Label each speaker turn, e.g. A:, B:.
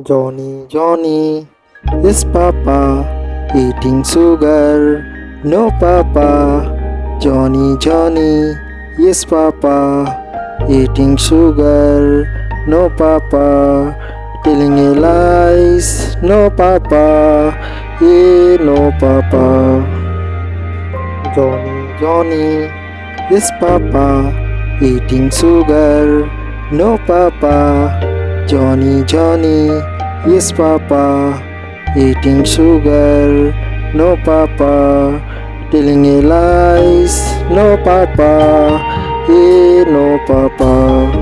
A: Johnny, Johnny, is Papa eating sugar? No, Papa. Johnny, Johnny, yes, Papa eating sugar? No, Papa. Telling a lies? No, Papa. Yeah, no, Papa. Johnny, Johnny, yes, Papa eating sugar? No, Papa. Johnny, Johnny, yes, Papa, eating sugar. No, Papa, telling lies. No, Papa, yeah, no, Papa.